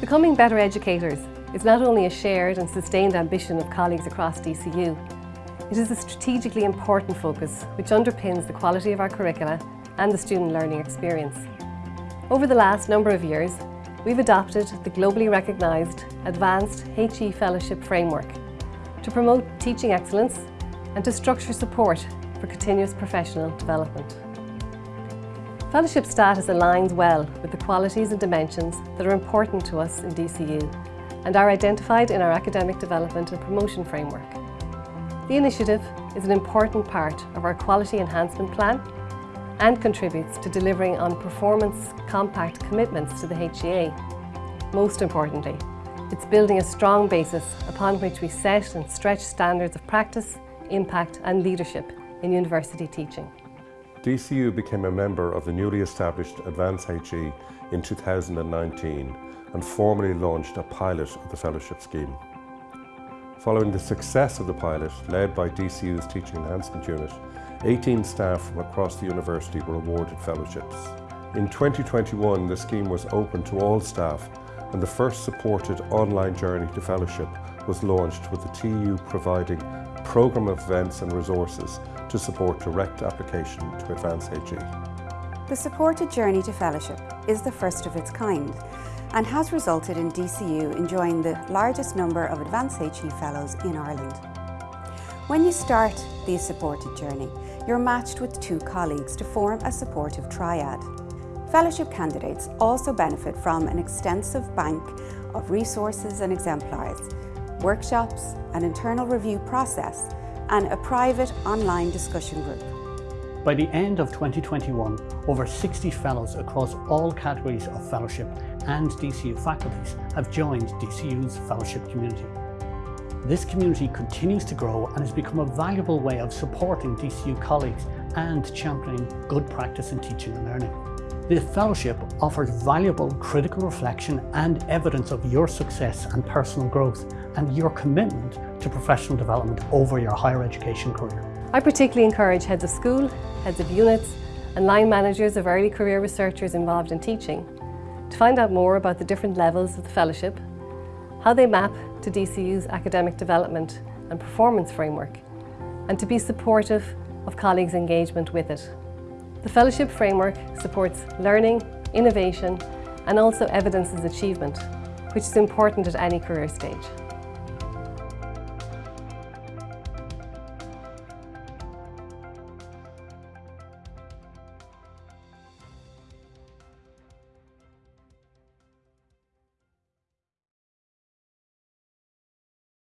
Becoming better educators is not only a shared and sustained ambition of colleagues across DCU, it is a strategically important focus which underpins the quality of our curricula and the student learning experience. Over the last number of years, we've adopted the globally recognised Advance HE Fellowship Framework to promote teaching excellence and to structure support for continuous professional development. Fellowship status aligns well with the qualities and dimensions that are important to us in DCU and are identified in our academic development and promotion framework. The initiative is an important part of our quality enhancement plan and contributes to delivering on performance compact commitments to the HEA. Most importantly, it's building a strong basis upon which we set and stretch standards of practice, impact and leadership in university teaching. DCU became a member of the newly established Advance HE in 2019 and formally launched a pilot of the fellowship scheme. Following the success of the pilot, led by DCU's Teaching Enhancement Unit, 18 staff from across the university were awarded fellowships. In 2021, the scheme was open to all staff and the first supported online journey to fellowship was launched with the TEU providing programme of events and resources to support direct application to Advance HE. The supported journey to fellowship is the first of its kind and has resulted in DCU enjoying the largest number of Advance HE Fellows in Ireland. When you start the supported journey, you're matched with two colleagues to form a supportive triad. Fellowship candidates also benefit from an extensive bank of resources and exemplars, workshops, an internal review process and a private online discussion group. By the end of 2021, over 60 fellows across all categories of fellowship and DCU faculties have joined DCU's fellowship community. This community continues to grow and has become a valuable way of supporting DCU colleagues and championing good practice in teaching and learning. The fellowship offers valuable critical reflection and evidence of your success and personal growth and your commitment to professional development over your higher education career. I particularly encourage heads of school, heads of units and line managers of early career researchers involved in teaching to find out more about the different levels of the fellowship, how they map to DCU's academic development and performance framework, and to be supportive of colleagues' engagement with it. The fellowship framework supports learning, innovation and also evidences achievement, which is important at any career stage.